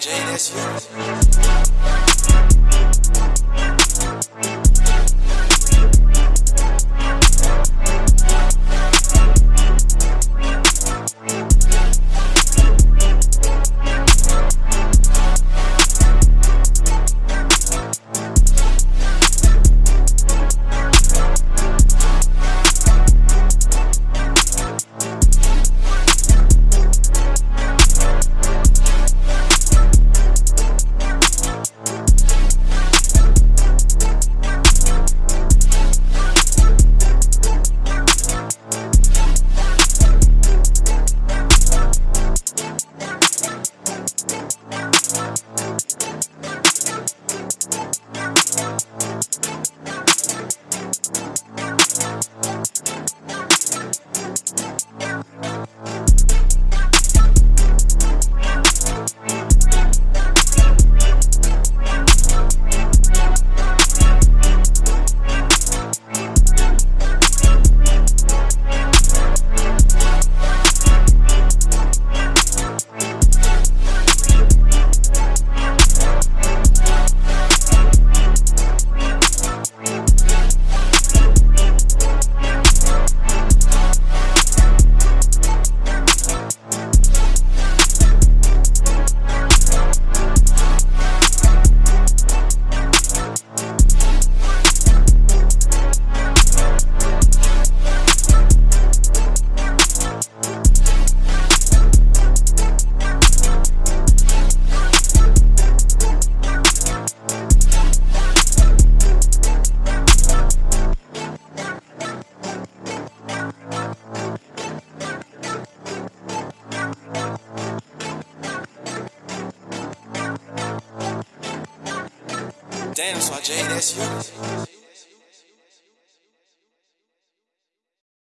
Jay, that's you. Damn, so Jay, that's you.